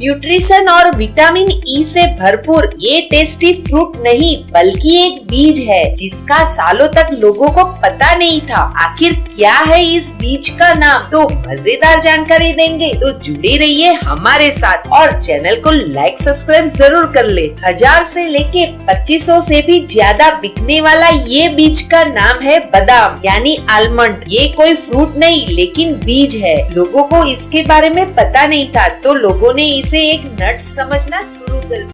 Nutrition और vitamin E से भरपूर, ये टेस्टी फ्रूट नहीं, बल्कि एक बीज है, जिसका सालों तक लोगों को पता नहीं था। आखिर क्या है इस बीज का नाम? तो मज़ेदार जानकारी देंगे। तो जुड़े रहिए हमारे साथ और चैनल को लाइक सब्सक्राइब ज़रूर कर ले। हज़ार से लेके पच्चीसों से भी ज़्यादा बिकने वाला ये बीज का नाम है बादाम, यानी आलमंड ये कोई फ्रूट नहीं, लेकिन बीज है। लोगों को इसके बारे में पता नहीं था तो लोगों ने इसे एक नट समझना शुरू कर